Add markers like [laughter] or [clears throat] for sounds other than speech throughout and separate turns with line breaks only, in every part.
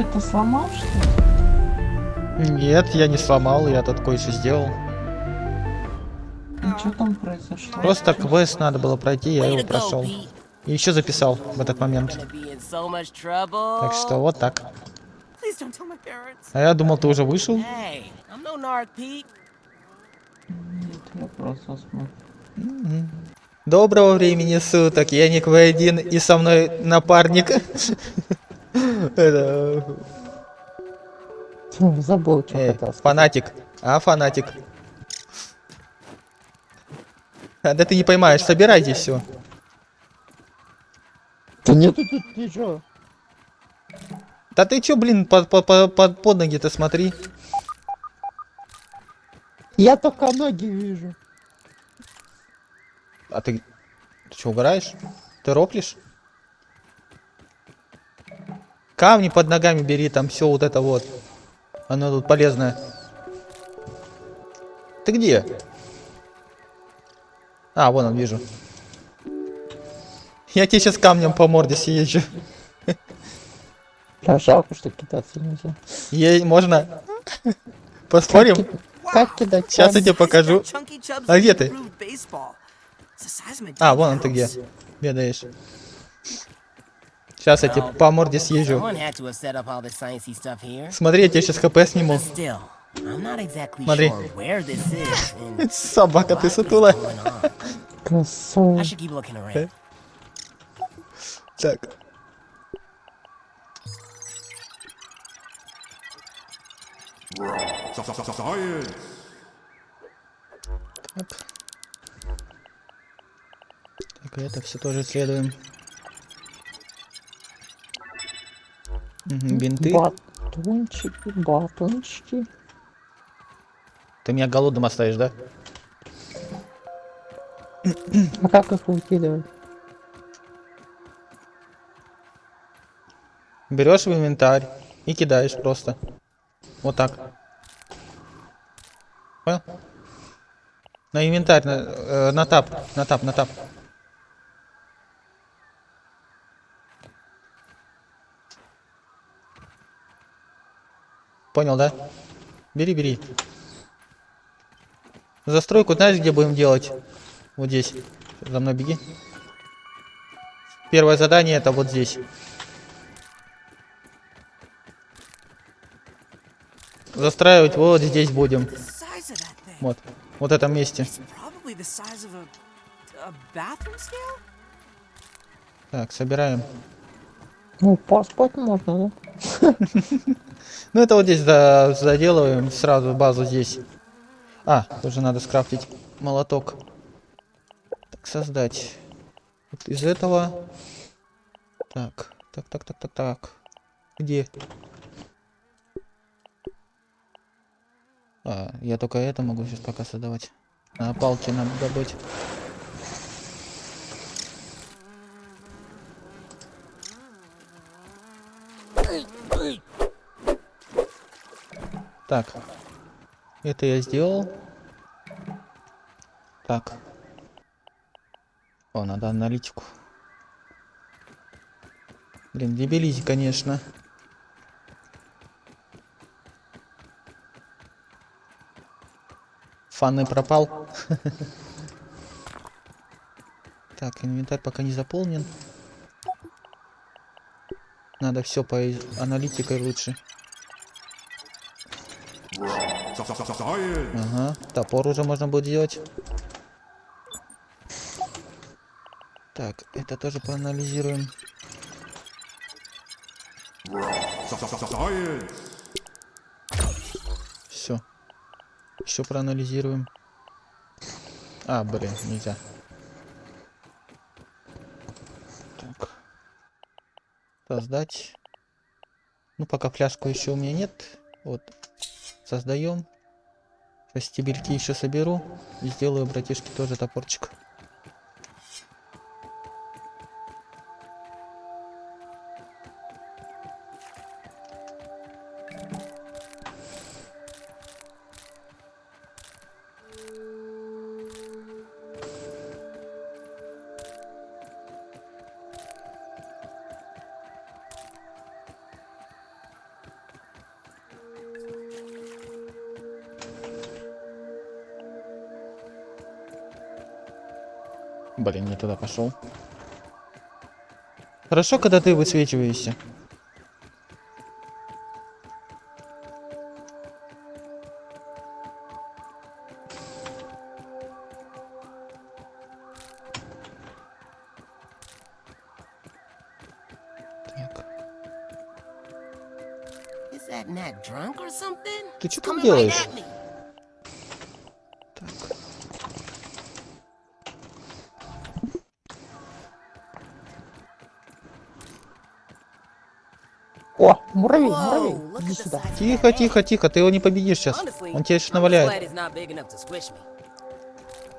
Ты это сломал, что ли?
Нет, я не сломал, я тут кое-что сделал.
Ну, что там произошло?
Просто квест надо было пройти, я его прошел. И еще записал в этот момент. Так что вот так. А я думал, ты уже вышел.
Нет, я просто смотрю.
Доброго времени суток, я Ник В1 и со мной напарник. Это,
Фу, Забыл, что
э,
хотел.
Фанатик. А, фанатик. А, Да ты не поймаешь, собирайте все.
Да нет, тут ничего.
Да ты чё, блин, под, под, под, под- ноги-то смотри.
Я только ноги вижу.
А ты... Ты что, угораешь? Ты роплишь? Камни под ногами бери, там все вот это вот. Оно тут полезное. Ты где? А, вон он, вижу. Я тебе сейчас камнем по морде съезжу.
Да, жалко, что кидаться нельзя.
Е- можно? Поспорим?
Как кидать?
Сейчас я тебе покажу. А где ты? А, вон он ты где. Бедаешь. Сейчас я тебе по морде съезжу. Смотри, я тебе сейчас хп сниму. Смотри. Собака, ты
on.
Красава.
Так. Так. Так, это все тоже исследуем. Мгм, бинты.
Батончики, батончики.
Ты меня голодным оставишь, да?
А как их выкидывать?
Берешь в инвентарь и кидаешь просто. Вот так. Понял? На инвентарь, на, э, на тап, на тап, на тап. Понял, да? Бери, бери. Застройку знаешь, где будем делать? Вот здесь. За мной беги. Первое задание это вот здесь. Застраивать вот здесь будем. Вот. Вот этом месте. Так, собираем.
Ну, поспать можно, да? [laughs]
Ну это вот здесь за- заделываем сразу базу здесь. А, тоже надо скрафтить молоток. Так, создать. Вот из этого. Так, так, так, так, так, так. Где? А, я только это могу сейчас пока создавать. А, палки надо добыть. Так. Это я сделал. Так. О, надо аналитику. Блин, дебилизи, конечно. Фаны пропал. [laughs] Так, инвентарь пока не заполнен. Надо все по аналитикой лучше. Ага, топор уже можно будет делать. Так, это тоже проанализируем.
Science!
Все. Еще проанализируем. А, блин, нельзя. Создать. Ну, пока фляжку еще у меня нет. Вот. Создаем. Сейчас стебельки еще соберу. И сделаю братишке тоже топорчик. Блин, не туда пошел. Хорошо, когда ты высвечиваешься. Ты что там делаешь? Тихо, тихо, тихо, ты его не победишь сейчас. Он тебя
just
наваляет.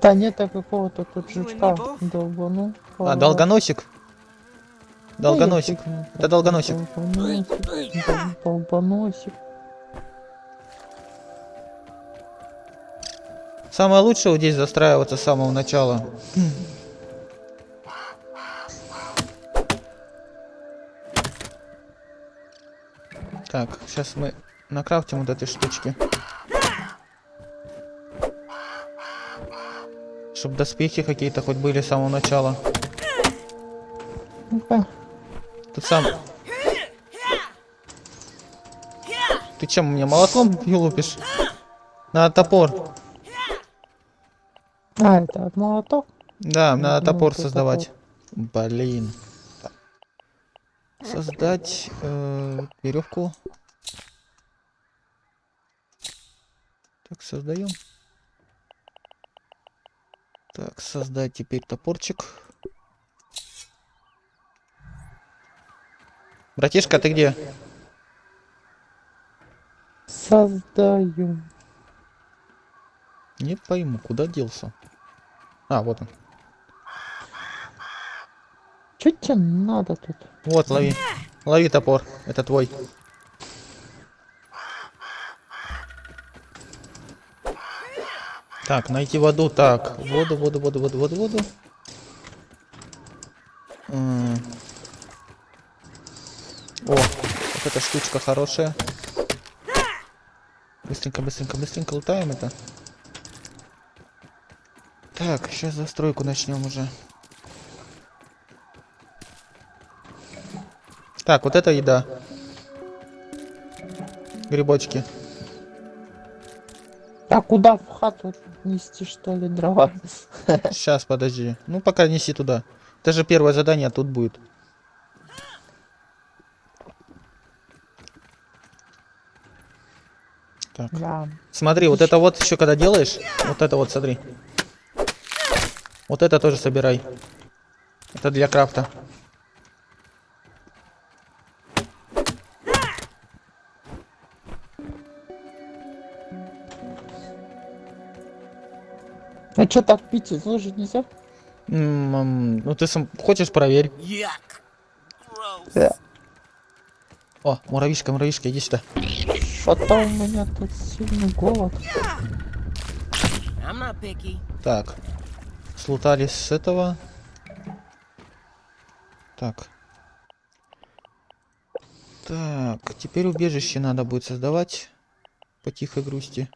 Да нет, а какого-то тут жучка
both.
долбану.
А, долгоносик? Долгоносик. Это долгоносик.
Долгоносик.
Самое лучшее вот здесь застраиваться с самого начала. Так, сейчас мы накрафтим вот этой штучки. Чтобы доспехи какие-то хоть были с самого начала.
Ну-ка.
Тут сам... Ты чем, мне молотком лупишь? Надо топор.
А, это от молоток?
Да,
Ну,
надо
ну,
топор создавать. Блин. Так. Создать э, веревку. Так, создаем. Так, создать теперь топорчик. Братишка, ты где?
Создаю.
Не пойму, куда делся. А, вот он.
Что тебе надо тут?
Вот, лови. Лови топор. Это твой. Так, найти воду. Так, воду, воду, воду, воду, воду, воду. О, вот эта штучка хорошая. Быстренько, быстренько, быстренько лутаем это. Так, сейчас застройку начнем уже. Так, вот это еда. Грибочки.
А куда в хату нести, что ли, дрова? [laughs]
Сейчас, подожди. Ну, пока неси туда. Это же первое задание, а тут будет. Так.
Да.
Смотри, вот это вот еще когда делаешь, вот это вот, смотри. Вот это тоже собирай. Это для крафта.
А что так пить лужи нельзя?
Ну ты сам хочешь проверь.
Да.
О, муравишка, муравишка, иди сюда.
Что-то у меня тут сильный голод.
Так. Слутали с этого. Так. Так, теперь убежище надо будет создавать. По тихой грусти.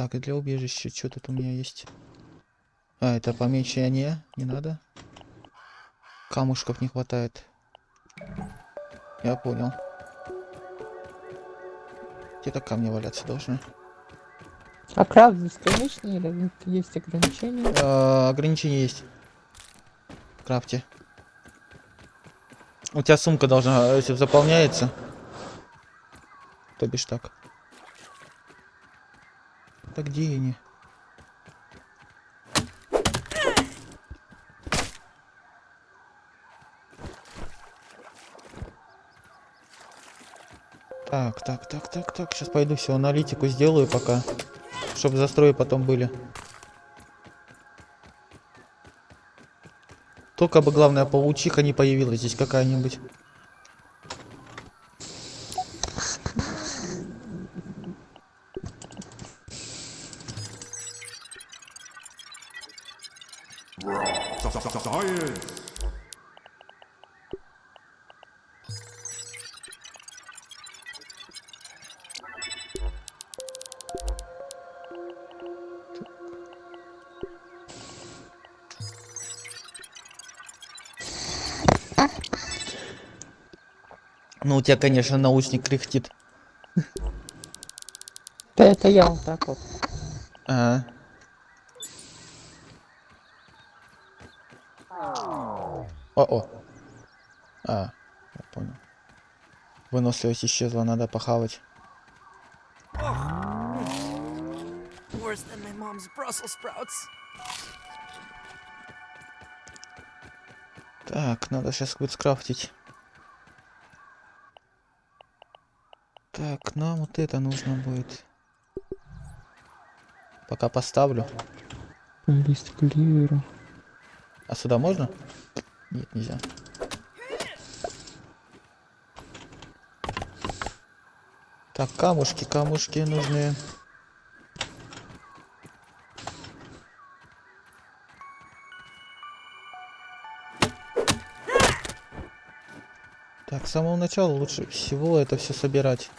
Так, и для убежища что тут у меня есть? А, это помещение. Не надо. Камушков не хватает. Я понял. Где-то камни валяться должны.
А крафт бесконечный или есть ограничения?
Э, ограничения есть. В крафте. У тебя сумка должна, если заполняется. То бишь так. Так где они? Так, так, так, так, так. Сейчас пойду все аналитику сделаю пока. Чтобы застрои потом были. Только бы, главное, паучиха не появилась здесь какая-нибудь. У тебя, конечно, наушник кряхтит.
Да это я вот так вот.
Ага. О-о. А, я понял. Выносливость исчезла, надо похавать.
Worse than my mom's Brussels sprouts.
Так, надо сейчас будет скрафтить. Так, нам вот это нужно будет. Пока поставлю.
Лист кливера.
А сюда можно? Нет, нельзя. Так, камушки, камушки нужны. Так, с самого начала лучше всего это все собирать.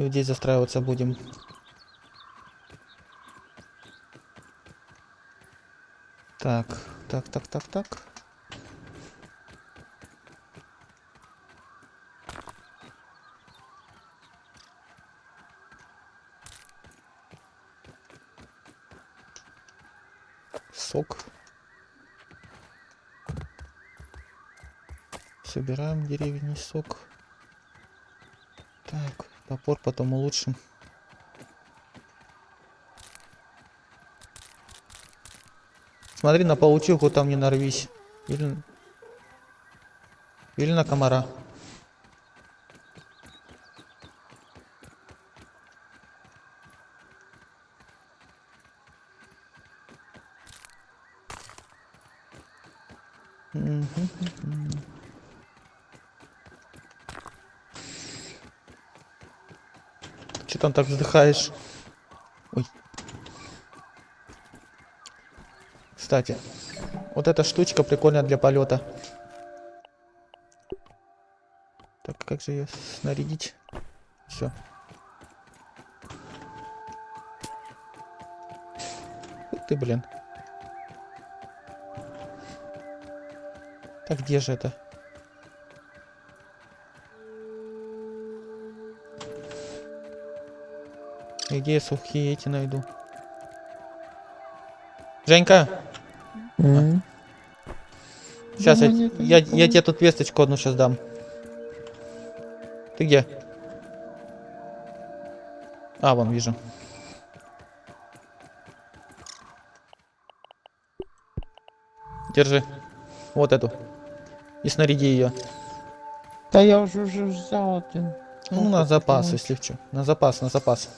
И вот здесь застраиваться будем. Так, так, так, так, так. Сок. Собираем деревни сок. Топор потом улучшим. Смотри на паучиху, там не нарвись. Или, или на комара. Мгм. Там так вздыхаешь? Ой. Кстати, вот эта штучка прикольная для полета. Так, как же ее снарядить? Все. Ты, блин. Так где же это? Где я сухие эти найду? Женька,
М.
сейчас я,
Ну,
я, я тебе тут весточку одну сейчас дам. Ты где? А, вон, вижу. Держи. Вот эту. И снаряди ее.
Да я уже уже взял один.
Ну,
Ну,
на запас, если что. На запас, на запас.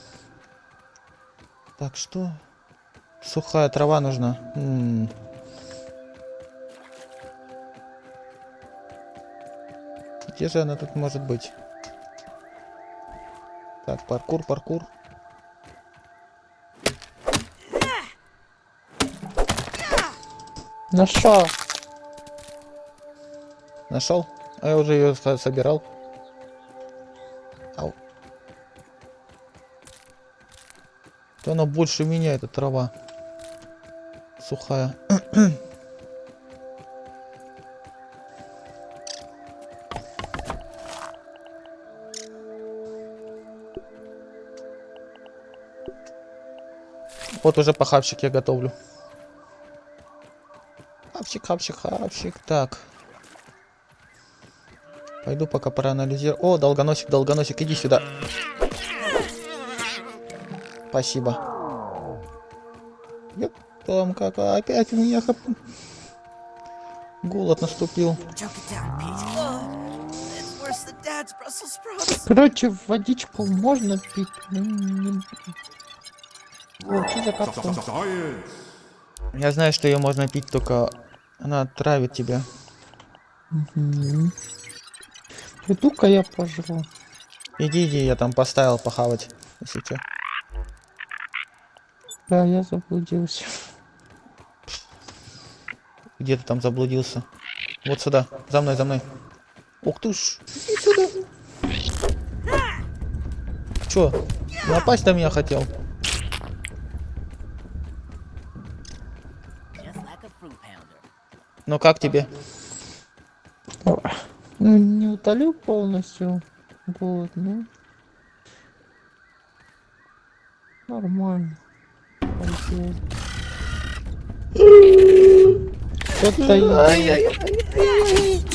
Так, что? Сухая трава нужна. М. Где же она тут может быть? Так, паркур, паркур.
Нашел.
Нашел? А я уже ее собирал. То она больше меня, эта трава. Сухая. [clears throat] Вот уже похавчик я готовлю. Хавчик, хавчик, хавчик. Так. Пойду пока проанализирую. О, долгоносик, долгоносик, иди сюда. Спасибо. Ёп, там как опять у меня хап... Голод наступил.
Короче, водичку можно пить. ну, не- за.
Я знаю, что ее можно пить, только она травит тебя.
Мгм. Иду-ка я пожру.
Иди, иди, я там поставил похавать, если что.
Да, я заблудился.
Где ты там заблудился? Вот сюда, за мной, за мной. Ух ты ж, иди сюда. Чё, напасть на меня хотел? Ну как тебе?
Ну, не утолю полностью голод, ну. Нормально. Пойдёт. Это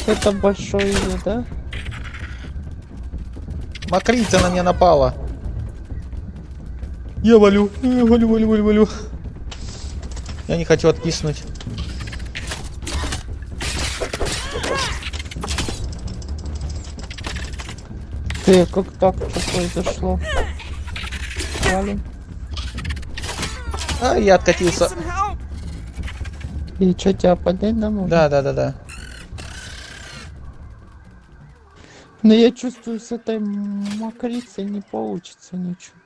Это большой да?
Макрица на меня напала. Я валю, я валю, валю, валю, валю. Я не хочу откиснуть.
Ты как так произошло? Валим.
А, я откатился.
И что, тебя поднять нам нужно?
Да, да, да, да.
Но я чувствую, с этой мокрицей не получится ничего.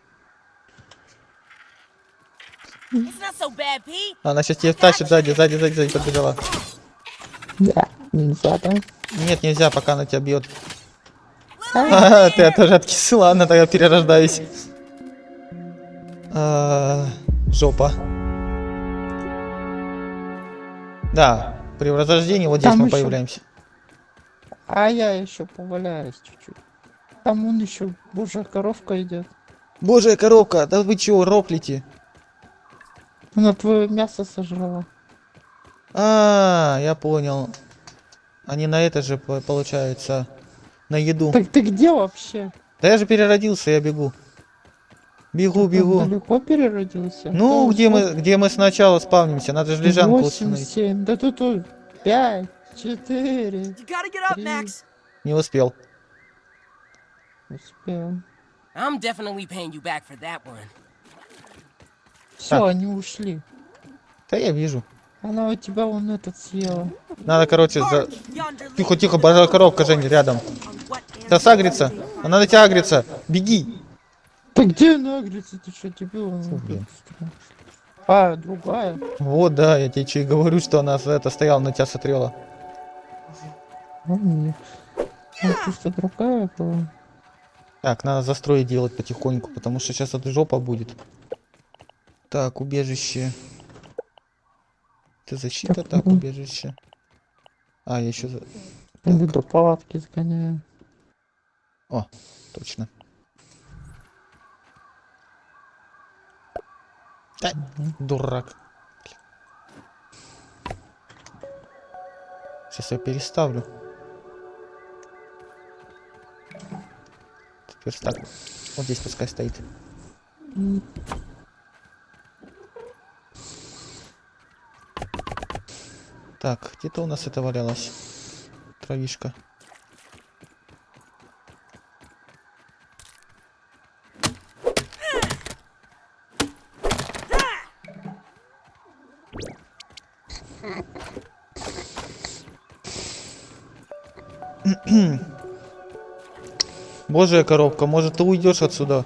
So bad.
Она сейчас тебя тащит сзади, сзади, сзади, сзади подбежала.
Да, нельзя, да?
Нет, нельзя, пока она тебя бьет. А, ты тоже откисли. Ладно, тогда перерождаюсь. А, Жопа. Да, при возрождении вот здесь
Там
мы
ещё-
появляемся.
А я еще поваляюсь чуть-чуть. Там он еще божья коровка идет.
Божья коробка, да вы чего, роплите?
Она твое мясо сожрала.
А, я понял. Они на это же, по- получается, на еду.
Так ты где вообще?
Да я же переродился, я бегу. Бегу, бегу.
далеко переродился?
Ну,
Да,
где мы, где мы сначала спавнимся, надо же лежанку
Восемь,
установить.
семь, да тут тут пять, четыре.
You gotta get up,
Три.
Max!
Не успел.
Успел.
I'm definitely paying you back for that one.
Все,
Так.
они ушли.
Да я вижу.
Она у тебя вон этот съела.
Надо, короче, за... Тихо, тихо, божья коробка, Женя, рядом. Да сагрится. Она на тебя агрится. Беги.
Да где она агрится? Ты что, дебил? Тут А, другая.
Вот, да, я тебе че и говорю, что она за это стояла, на тебя смотрела.
Ну, просто другая была.
Так, надо застроить делать потихоньку, потому что сейчас это жопа будет. Так, убежище. Это защита,
Так,
так,
мгм.
убежище. А, я еще...
Иду до палатки сгоняю.
О, точно. Да, дурак. Сейчас я переставлю. Теперь так. Вот здесь пускай стоит. Так, где-то у нас это валялось. Травишка. Божья коробка, может ты уйдешь отсюда?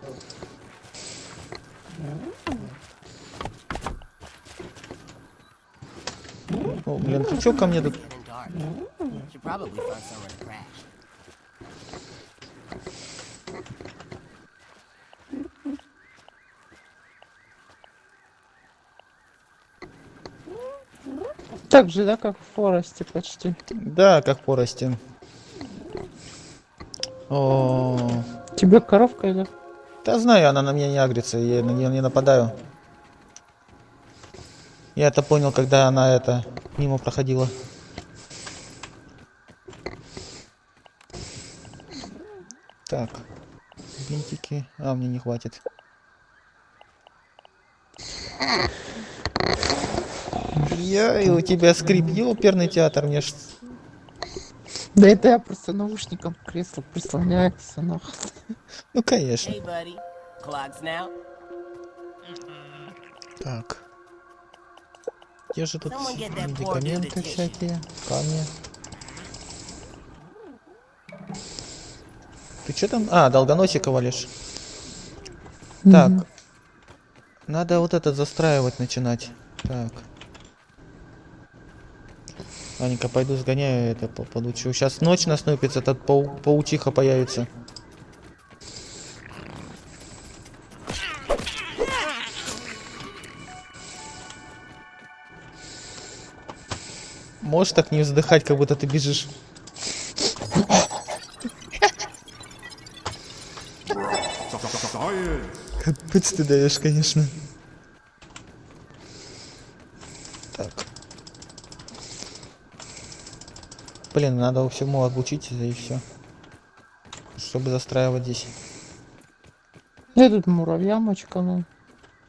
О, блин, ты чё ко мне тут?
Так же, да, как в Форесте почти.
Да, как порости. О,
Тебе коровка идет?
да знаю, она на меня не агрится, я на нее не нападаю. Я это понял, когда она это мимо проходила. Так, бинтики. А, мне не хватит. Я и у тебя скрип, оперный театр, мне ж...
Да это я просто наушником к креслу прислоняется, нахуй.
Ну, конечно.
Hey, buddy. Clogs now.
Так. Где же тут медикаменты всякие, камни? Ты что там? А, долгоносика валишь. Так. Надо вот это застраивать начинать. Так. Аника, пойду сгоняю это, получу. Сейчас ночь наступится, этот пау паучиха появится. Можешь так не вздыхать, как будто ты бежишь? Капец ты даешь, конечно. Блин, надо всему обучиться и все. Чтобы застраивать здесь.
Я тут муравья мочканул.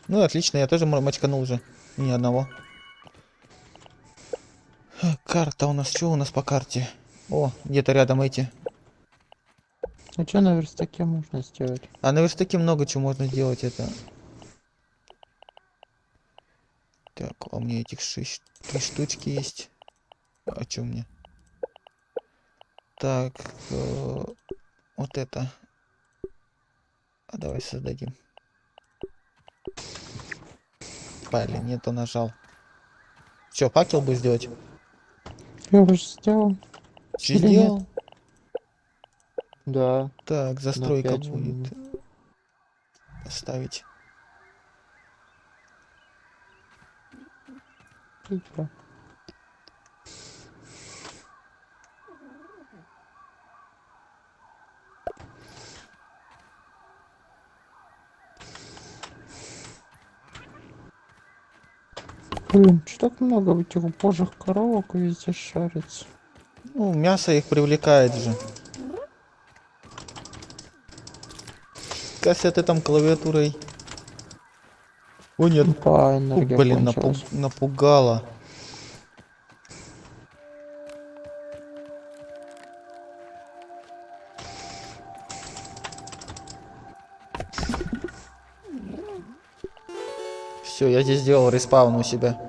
Ну, отлично, я тоже мочканул уже. Ни одного. Карта у нас, что у нас по карте? О, где-то рядом эти.
А что на верстаке можно сделать?
А на верстаке много чего можно сделать это. Так, а у меня этих шесть, три штучки есть. А что мне? Так, э, вот это. А давай создадим. Блин, нету нажал. Че, факел бы сделать?
Я уже сделал. Или нет?
сделал?
Да.
Так, застройка будет. Поставить.
Типа. Блин, что так много этих божьих коровок везде шарится?
Ну, мясо их привлекает же. Кася, ты там клавиатурой. О, нет.
Опа,
О,
энергия
блин, напу- напугала. Все, я здесь сделал респаун у себя.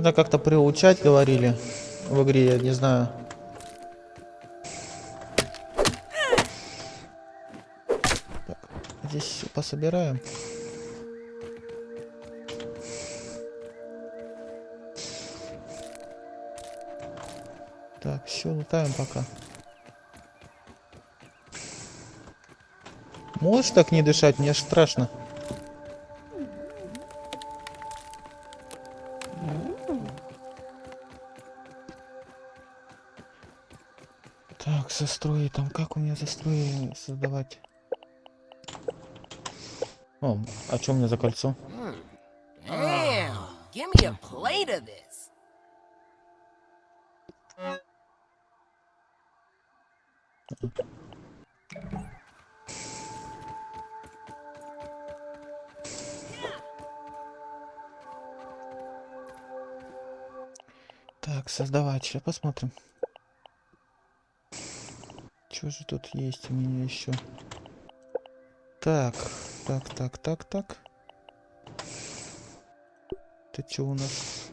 Можно как-то приучать, говорили в игре, я не знаю. Так, здесь пособираем. Так, все, лутаем пока. Можешь так не дышать? Мне аж страшно. Так, застрои там, как у меня застрои создавать? О, а что у меня за кольцо?
Damn, give me a plate of this.
Так, создавать, сейчас посмотрим. Что же тут есть у меня еще? Так, так, так, так, так. Это что у нас?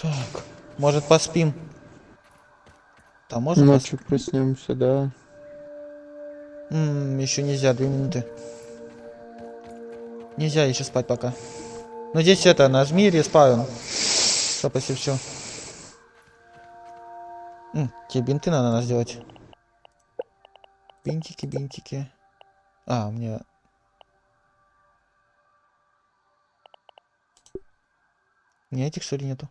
Так, может поспим? Там можно
Ночью проснемся, да.
еще нельзя, две минуты. Нельзя еще спать пока. Ну здесь это, нажми респаун. Если все. тебе бинты надо сделать. Бинтики, бинтики. А, у меня... У меня этих что ли нету?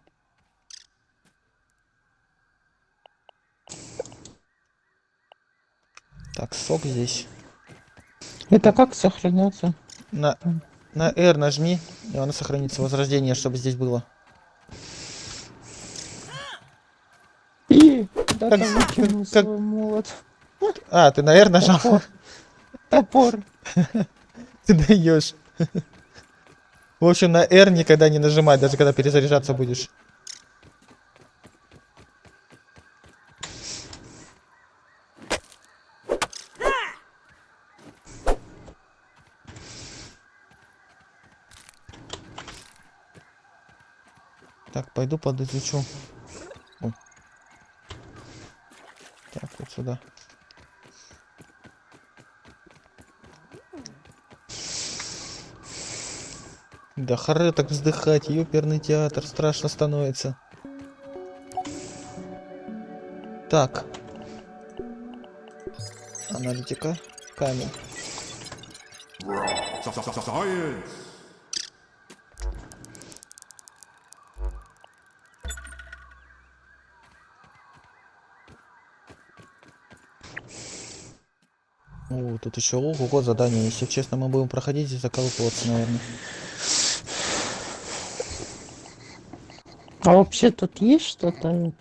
Так, сок здесь.
Это как сохраняться?
На, на R нажми, и оно сохранится. Возрождение, чтобы здесь было.
И да
Как-
там
как-
молот.
А, ты на R нажал?
Топор. [laughs]
Ты даешь. В общем, на R никогда не нажимать, даже когда перезаряжаться будешь. Так, пойду подизучу. Так, вот сюда. Да харе так вздыхать, ёперный театр, страшно становится. Так. Аналитика. Камень.
Science.
О, тут еще ого задание. Если честно, мы будем проходить и заколупываться, наверное.
А вообще тут есть что-то?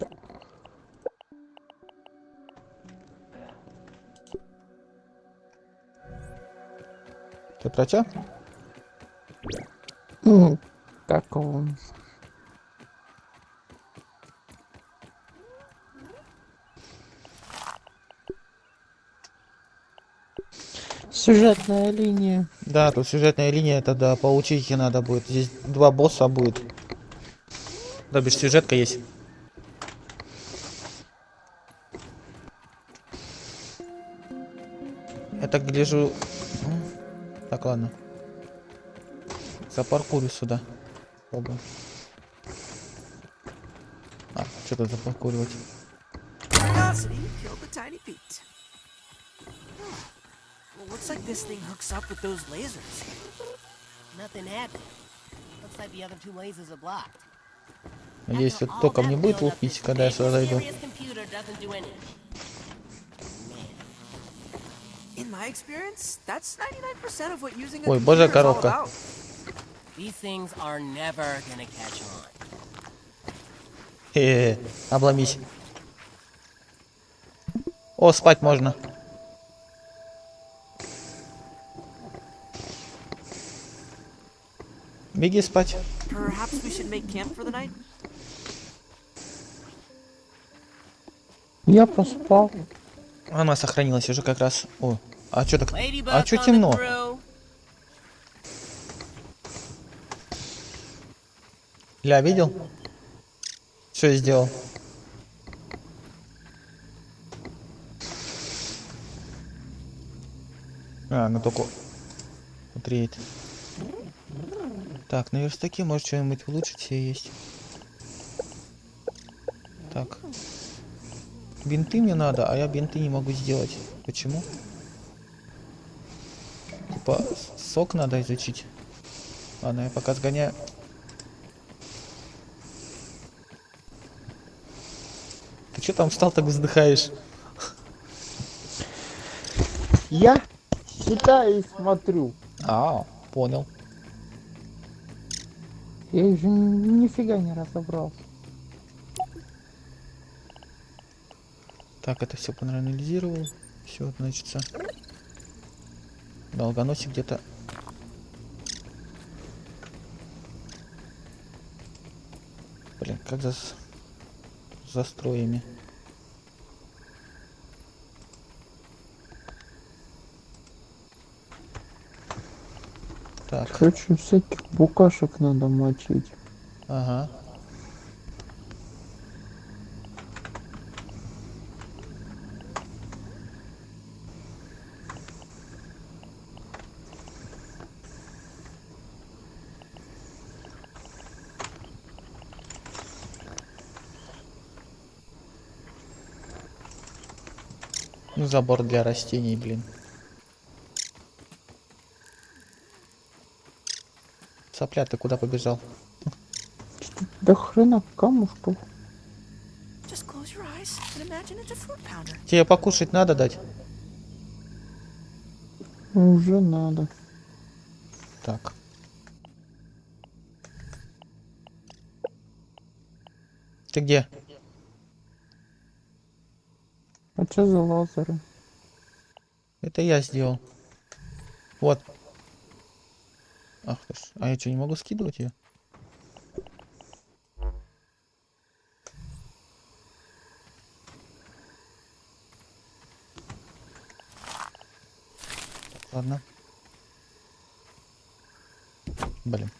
Ты про тебя?
Ну, как он? Сюжетная линия.
Да, тут сюжетная линия, это да, получить их надо будет. Здесь два босса будет. Да, бишь сюжетка есть. Я так гляжу... М, Так, ладно. Запаркурю сюда. Попробуем. А, что тут запаркуривать?
Looks like this thing hooks up with those lasers.
Nothing happened. Looks like the other two lasers are blocked.
Надеюсь,
all
током не будет лупить, когда я сюда зайду.
mysterious computer doesn't do anything. Man,
In my experience, that's 99% of what using a
Ой, божья
on.
Хе-хе, обломись. О, спать можно.
The night?
Я поспал.
Она сохранилась уже как раз. О, а что так? А
coming
темно? Ля, видел? Что я сделал? А, ну только утреет. Так, на верстаке может что-нибудь улучшить себе есть. Так. Бинты мне надо, а я бинты не могу сделать. Почему? Типа, сок надо изучить. Ладно, я пока сгоняю. Ты что там встал, так вздыхаешь?
Я читаю и смотрю.
А, понял.
Я еще ни- нифига не разобрался.
Так, это все проанализировал. Все, значит, долгоносик где-то. Блин, как за с- за строями. Так,
Короче, всяких букашек надо мочить.
ага. Ну, забор для растений, блин. Сопля, ты куда побежал?
Да хрена
pounder.
Тебе покушать надо дать?
Уже надо.
Так. Ты где?
А что за лазеры?
Это я сделал. Вот. Ах ты. А я что, не могу скидывать ее? Ладно. Блин.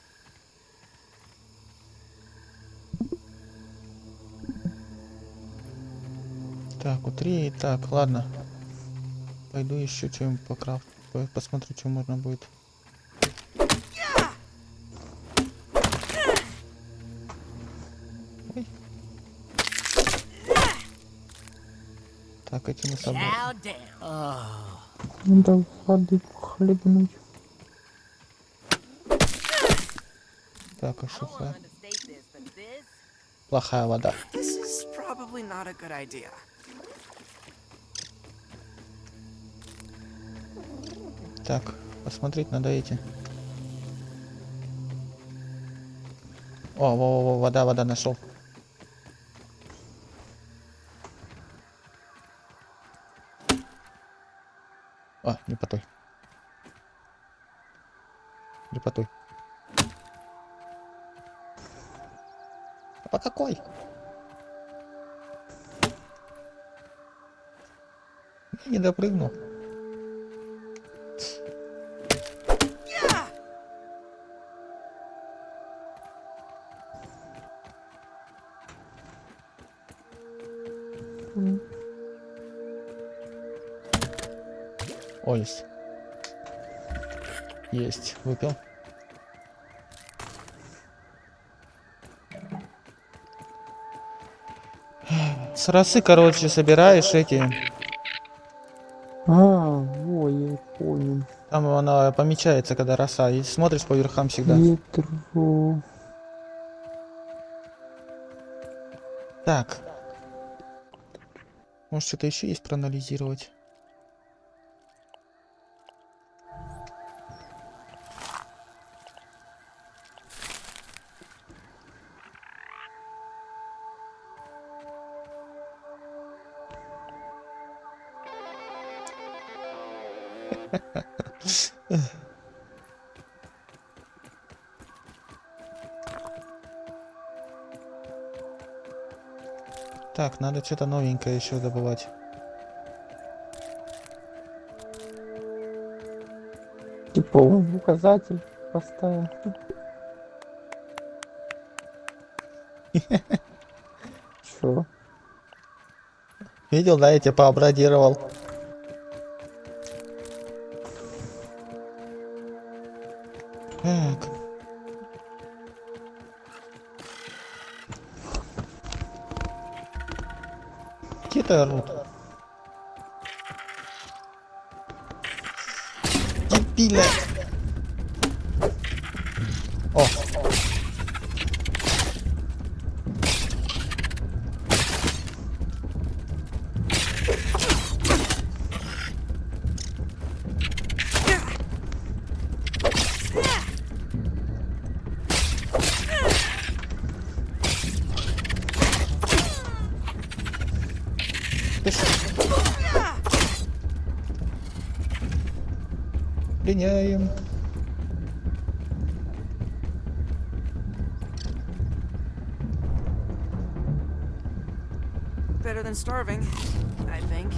Так, утри. Так, ладно. Пойду еще что-нибудь покрафт. по- Посмотрю, что можно будет. Чмокайте
на собой.
Надо воды хлебнуть.
Так, а
шуха.
Плохая вода. Так, посмотреть надо эти. О, во, во, вода, вода нашел. Росы, короче, собираешь эти.
А, во, я понял.
Там она помечается, когда роса. И смотришь по верхам всегда.
Ветро.
Так. Может, что-то еще есть проанализировать? Надо что-то новенькое еще добывать.
Типа указатель поставил. [laughs] Чё?
Видел, да, я тебя пообрадировал.
Better than starving, I think.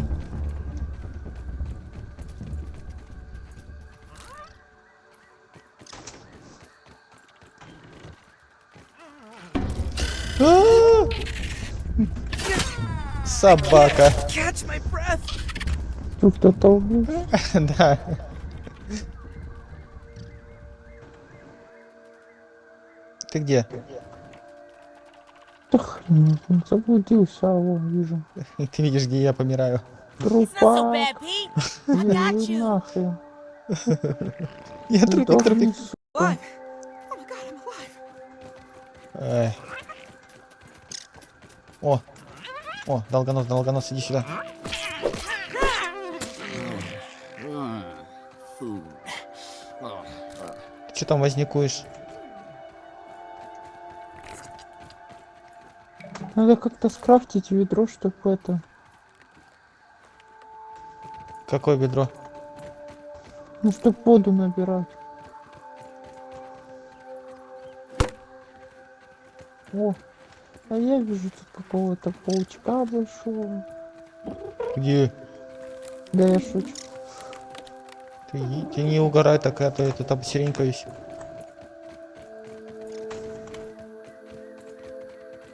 [gasps]
А! Собака.
Catch my breath!
Тут кто-то убил.
Да. Ты где?
Хрен, он заблудился, а вон вижу. [laughs]
Ты видишь, где я помираю.
Трупа. нахрен. [laughs]
Я трупик, трупик.
Oh.
О. О, долгонос, долгонос, иди сюда. Ты что там возникуешь?
Надо как-то скрафтить ведро, чтобы это...
Какое бедро?
Ну, чтобы воду набирать. О, а я вижу тут какого-то паучка большого.
Где?
Да я шучу.
Ты, ты не угорай такая, то это там серенькаюсь.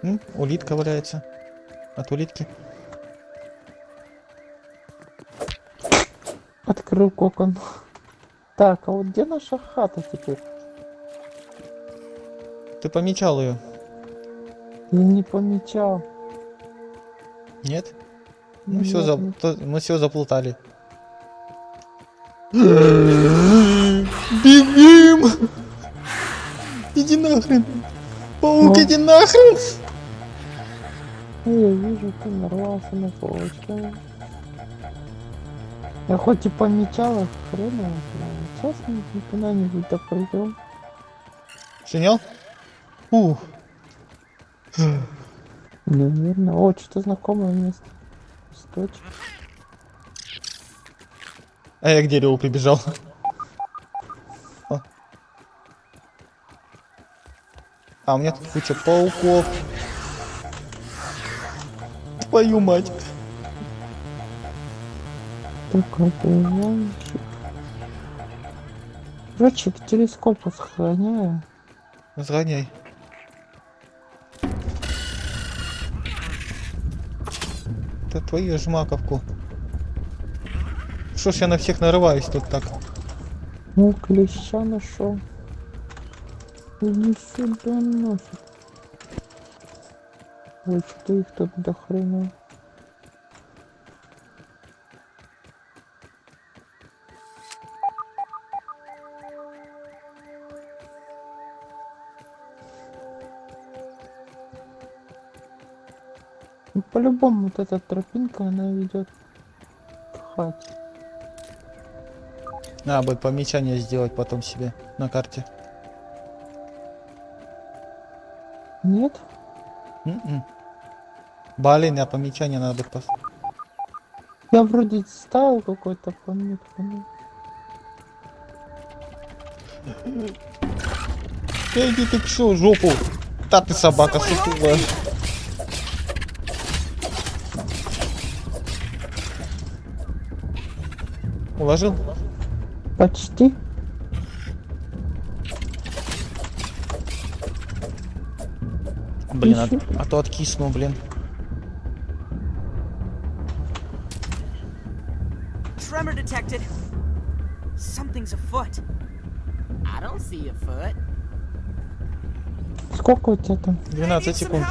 М, улитка валяется. От улитки.
Открыл кокон. Так, а вот где наша хата теперь?
Ты помечал ее?
Я не помечал.
Нет? Ну все,
Нет,
то- мы все заплутали. Бегим! иди нахрен. Паук, иди нахрен.
Я вижу, ты нарвался на паучка. Я хоть и помечала, хрен его знает. Сейчас мы куда-нибудь допройдем.
Синял? Ух.
Наверное. О, что-то знакомое место. Источник.
А я к дереву прибежал. А у меня тут куча пауков. Твою мать.
Короче, к телескопу сохраняю.
Разгоняй. Это твою жмаковку. Что ж я на всех нарываюсь тут так?
Ну, клеща нашел. Иди сюда нафиг. Ой, что их тут до хрена. Ну, По-любому вот эта тропинка, она ведет к хате.
Надо будет помечание сделать потом себе на карте.
Нет?
М-м. Блин, а помечание надо будет пос...
Я вроде ставил какой-то пометку.
Да иди ты чё, жопу. Да ты собака сутулая. Уложил?
Почти.
Блин, а, а то откисну, блин.
Tremor detected. Something's afoot.
I don't see a foot.
Сколько у тебя там?
I
12
need some
секунд.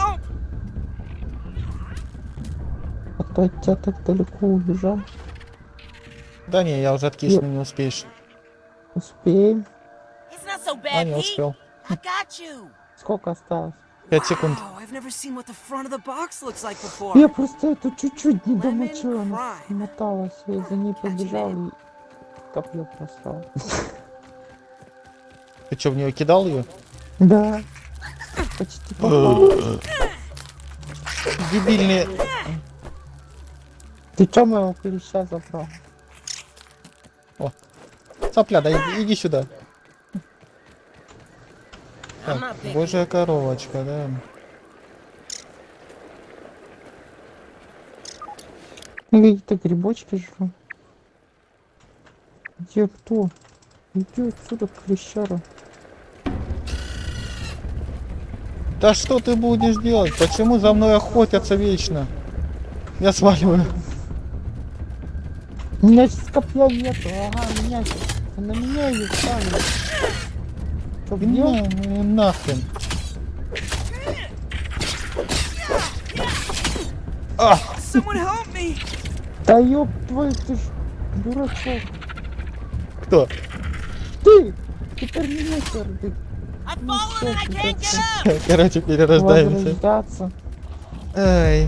А то от тебя так далеко убежал.
Да не, я уже откисну, не успеешь.
Успеем.
So
А, не успел.
Сколько осталось?
5 секунд.
Я просто это чуть-чуть не домочила, смоталась. Я за ней побежал и копье просрал.
Ты что, в нее кидал ее?
Да. Почти попал.
Дебильные.
Ты чё моего клеща забрал?
Цапля, да иди сюда. Так, божья коровочка, да.
Какие-то грибочки жру. Где кто? Иди отсюда, клещара.
Да что ты будешь делать? Почему за мной охотятся вечно? Я сваливаю.
У меня сейчас копья нету. Ага, меня сейчас. На меня ее ставили. Бьём?
На, ну, нахрен. А,
Someone help me.
Да ёб твою, ты ж дурачок.
кто?
Ты! Ты терминатор, ты. Ну.
Короче, перерождаемся. Ай.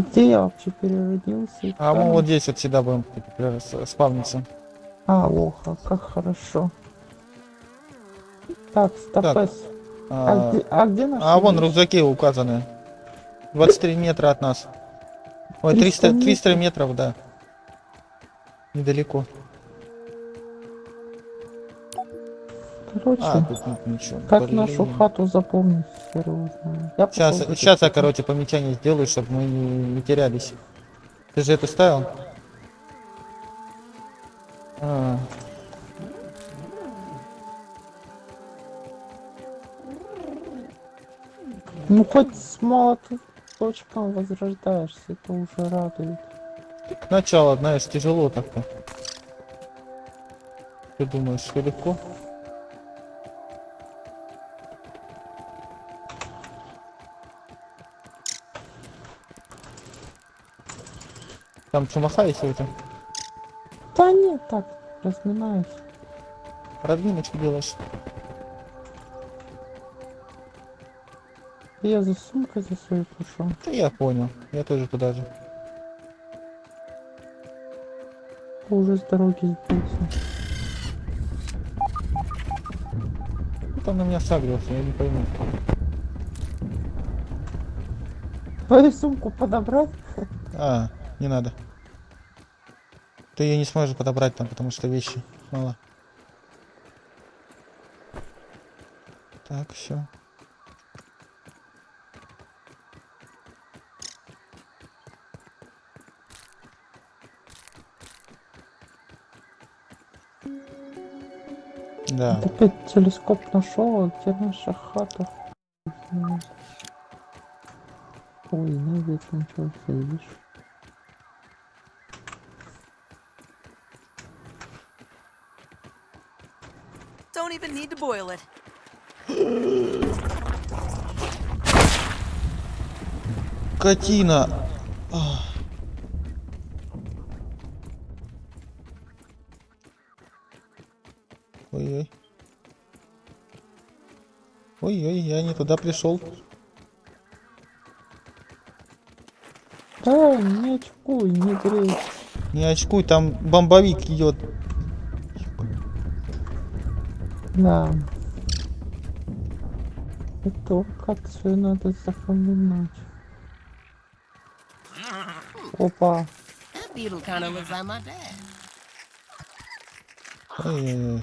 Где я вообще переродился?
А мы вот здесь вот всегда будем с- спавниться.
А, лоха, как хорошо. Так, стопес. А,
А,
где, а где наш?
а вон рюкзаки указаны. 23 метра от нас. Ой,
300
300, 300 метров, да. Недалеко.
Короче,
А, тут нет ничего.
как
Блин.
нашу хату запомнить. Я
Сейчас, сейчас я, короче, помечание сделаю, чтобы мы не, не терялись. Ты же это ставил? А,
Ну хоть с молоточком возрождаешься, это уже радует.
к началу, знаешь, тяжело так-то. Ты думаешь, что легко? Там чумаха есть у тебя?
Да нет, так, разминаюсь.
Разминочку делаешь.
Я за сумкой за своей пришел.
Да я понял. Я тоже туда же.
Уже с дороги сбился.
Кто там на меня сагрился, я не пойму.
Твою сумку подобрать?
А, не надо. Ты ее не сможешь подобрать там, потому что вещи мало. Так, все. Да.
Опять телескоп нашел, а где наша хата? Ой, навет начался, видишь?
Don't even need to boil it.
Катина. Ой-ой. Ой-ой, я не туда пришел.
Да, не очкуй, не грей.
Не очкуй, там бомбовик идет.
Да. Это как все надо запоминать. Опа.
Эй,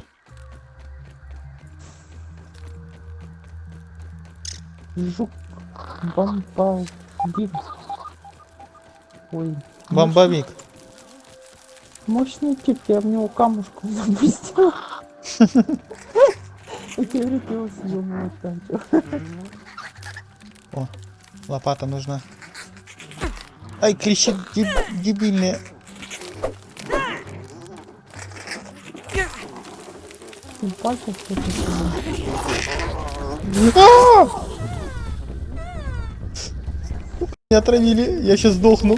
Жук бомбовик. Ой.
Бомбовик.
Мощный, тип, я в него камушком запустила. [laughs] говорит, его съем
О, лопата нужна. Ай, кричит деб
дебильная. Пальцы что-то.
Меня отравили, я сейчас сдохну.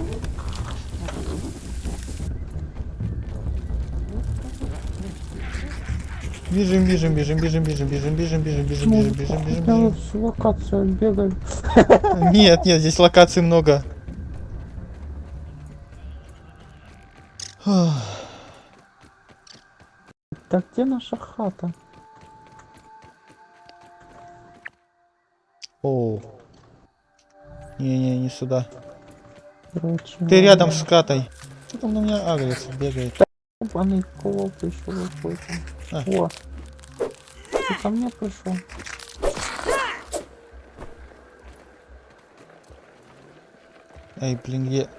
Бежим, бежим, бежим, бежим, бежим, бежим, бежим, бежим, бежим,
Ну,
бежим, бежим, бежим, бежим.
локацию бегаю.
Нет, нет, здесь локаций много.
Так где наша хата?
О. Не-не, не сюда.
Короче,
Ты рядом с кратой. Что там на меня агрится, бегает?
Ебаный колоб еще какой-то.
А.
Ты ко мне пришел?
Эй, блин, где?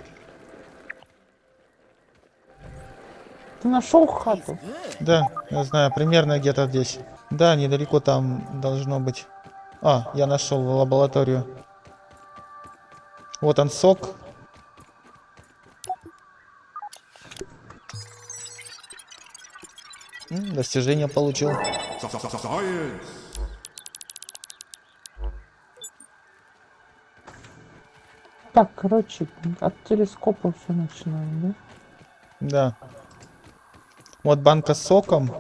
Ты нашел хату?
Да, я знаю, примерно где-то здесь. Да, недалеко там должно быть. А, я нашел лабораторию. Вот он сок. Достижение получил.
Так, короче, от телескопа все начинаем, да?
Да. Вот банка с соком.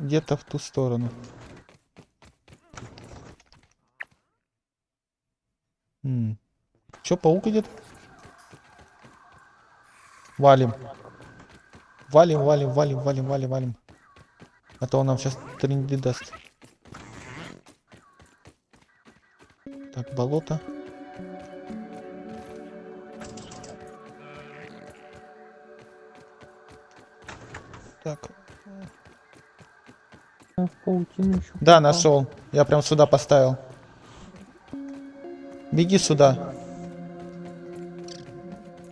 Где-то в ту сторону. М. Чё, паук идет? Валим. Валим, валим, валим, валим, валим, валим. А то он нам сейчас тренди даст. Так, болото. Так. Да, нашел. Я прям сюда поставил. Беги сюда.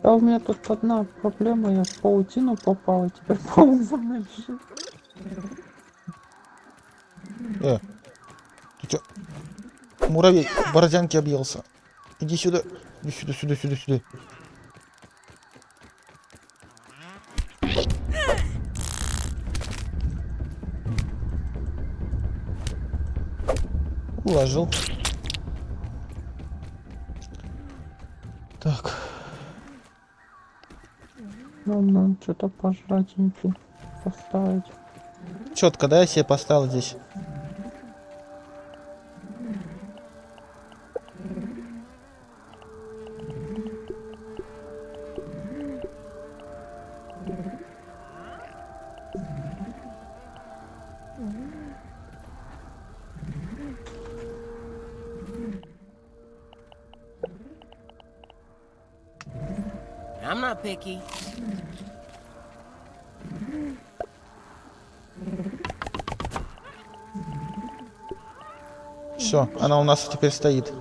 А у меня тут одна проблема, я в паутину попал, и теперь паук за мной бежит.
Э, ты чё? Муравей в борзянке объелся. Иди сюда. Иди сюда, сюда, сюда, сюда. Уложил.
Что-то пожратенький поставить.
Четко, да, я себе поставил здесь.
I'm not picky.
Все, она у нас теперь стоит.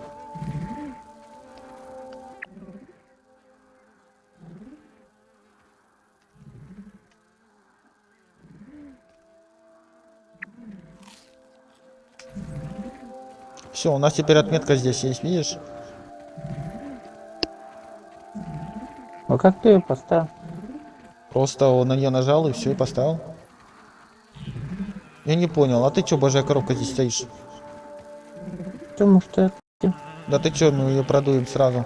Все, у нас теперь отметка здесь есть, видишь?
А как ты ее поставил?
Просто на нее нажал и все, и поставил. Я не понял, а ты чё, божья коробка здесь стоишь?
Потому что
Да ты чё, мы ее продуем сразу.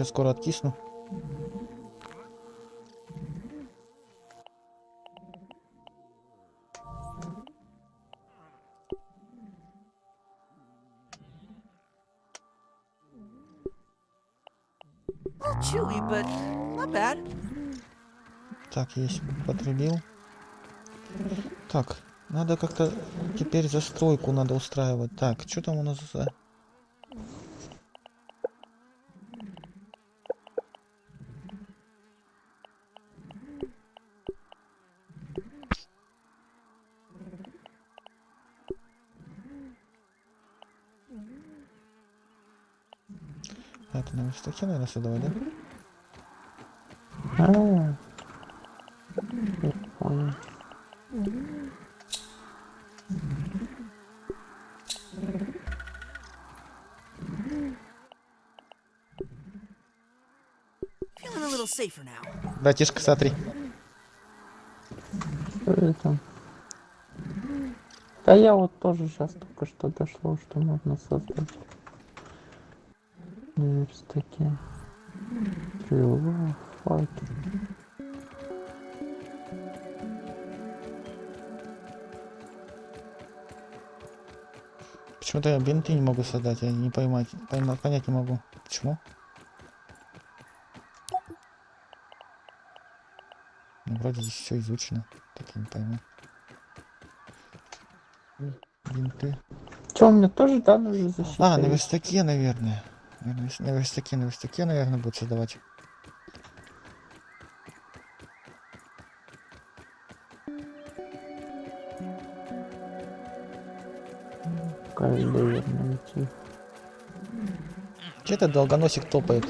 Сейчас скоро откисну.
Chewy, but not bad.
Так, есть, потребил. Так, надо как-то теперь застройку надо устраивать. Так, что там у нас за... Верстаке, наверное, создавать, да?
А, понял.
Little safer now.
Братишка, смотри.
Что это? Да я вот тоже сейчас только что дошло, что можно создать верстаке. Стрела, факел.
Почему-то я бинты не могу создать, я не поймать, поймать, понять не могу. Почему? Ну, вроде здесь все изучено, так я не пойму. Бинты.
У меня тоже да, нужно защитить?
А, на верстаке, наверное. На верстаке, на верстаке, наверное, будет создавать.
Кайлер найти.
Че этот долгоносик топает?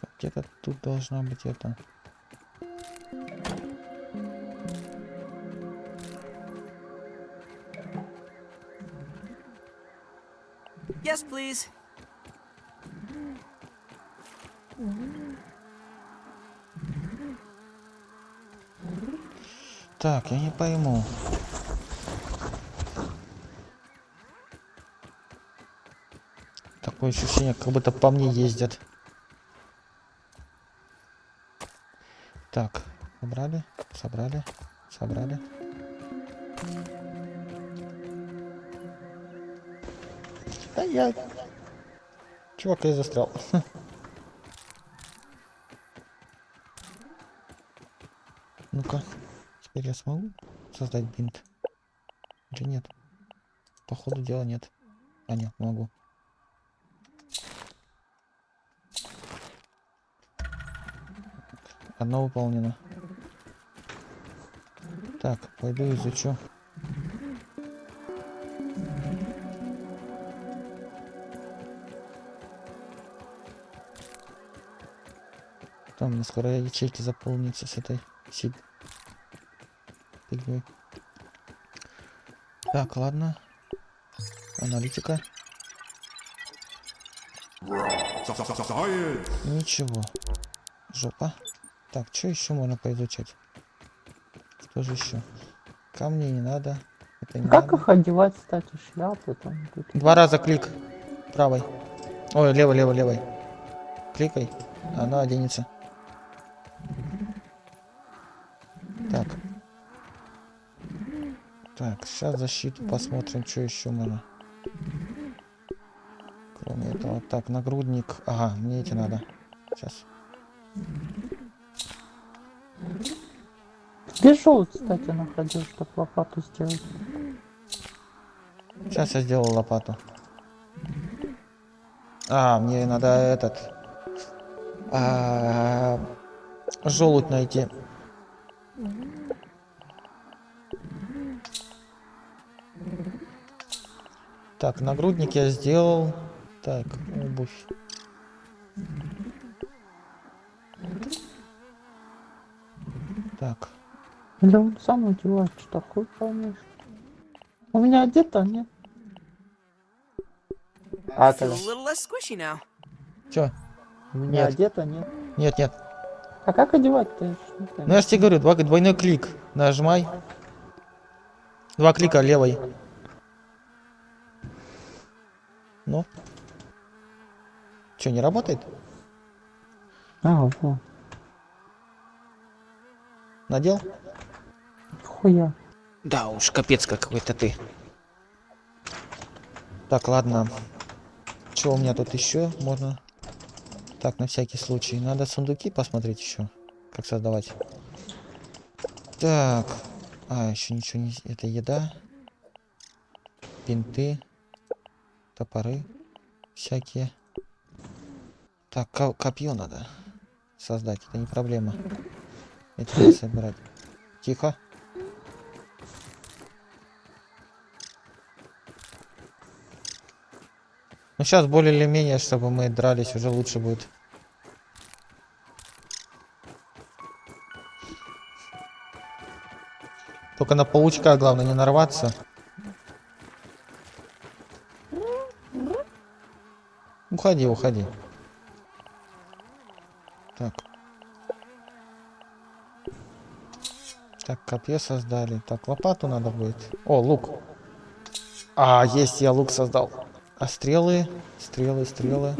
Так, Где-то тут должна быть это.
Yes, please.
Так, я не пойму. Такое ощущение, как будто по мне ездят. Так, собрали, собрали, собрали. Да я... Чувак, я застрял. [laughs] Ну-ка, теперь я смогу создать бинт? Или нет? по ходу дела нет. А, нет, могу. Одно выполнено. Так, пойду изучу. Там мне скоро ячейки заполнятся с этой фигней. Так, ладно. Аналитика. Ничего. Жопа. Так, что еще можно поизучать? Что же еще? Камни не надо. Это не
Как
надо.
их одевать, кстати, шляпы там? тут?
Два раза клик. Правой. Ой, левой, левой, левой. Кликай. Она оденется. Так. Так, сейчас защиту посмотрим, что еще можно. Кроме этого. Так, нагрудник. Ага, мне эти надо. Сейчас.
Желудь, кстати, находил, чтобы лопату сделать?
Сейчас я сделал лопату. А, мне надо этот. А, желудь найти. Так, нагрудник я сделал. Так, обувь. Так,
Или он сам одевает, что такое, конечно. У меня одето, нет? А,
less squishy now.
чё?
у меня
Нет,
одето, нет?
нет, нет.
А как одевать-то?
Ну я же тебе говорю, два, двойной клик. Нажимай. Два клика левой. Ну. Что, не работает?
А, вот.
Надел?
Хуя.
Да уж, капец какой-то ты. Так, ладно. Что у меня тут еще можно? Так, на всякий случай. Надо сундуки посмотреть еще. Как создавать. Так. А, еще ничего не... Это еда. Пинты. Топоры. Всякие. Так, ко- копье надо создать. Это не проблема. Эти надо собирать. Тихо. Ну сейчас более или менее, чтобы мы дрались, уже лучше будет. Только на паучка главное не нарваться. Уходи, уходи. Так. Так, копье создали. Так, лопату надо будет. О, лук. А, есть, я лук создал. А стрелы? Стрелы, стрелы.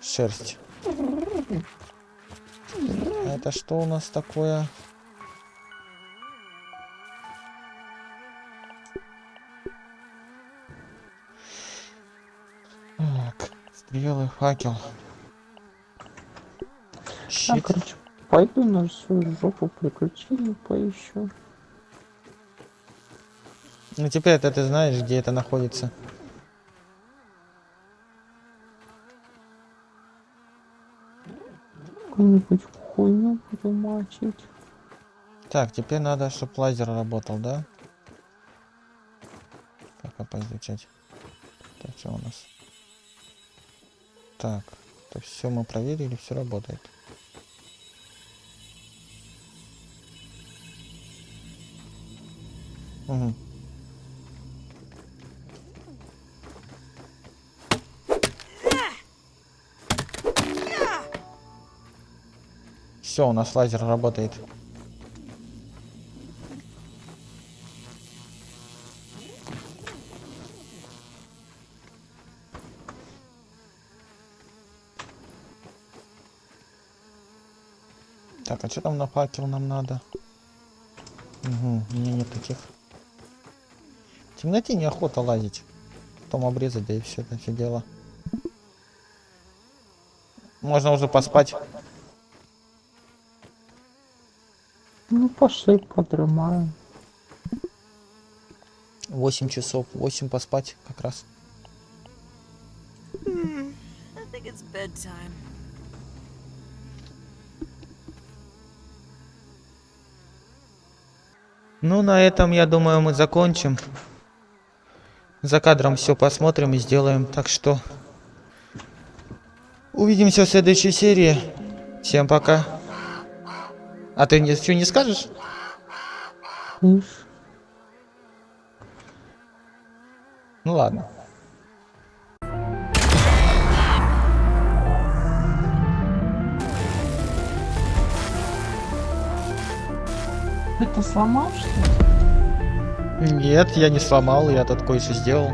Шерсть. А это что у нас такое? Так, стрелы, факел. Щит.
короче, пойду на свою жопу приключений поищу.
Ну теперь это ты знаешь, где это находится.
Какую-нибудь хуйню буду.
Так, теперь надо, чтобы лазер работал, да? Пока поизучать. Так, что у нас? Так, это все мы проверили, все работает. Угу. Все, у нас лазер работает. Так, а что там на факел нам надо? Угу, у меня нет таких. В темноте неохота лазить. Потом обрезать, да и все это все дело. Можно уже поспать.
Пошли подрымаем.
8 часов. 8 поспать как раз.
I think it's bedtime.
Ну, на этом, я думаю, мы закончим. За кадром все посмотрим и сделаем. Так что увидимся в следующей серии. Всем пока. А ты ничего не скажешь? Ну ладно.
Это сломал, что ли?
Нет, я не сломал, я тут кое-что сделал.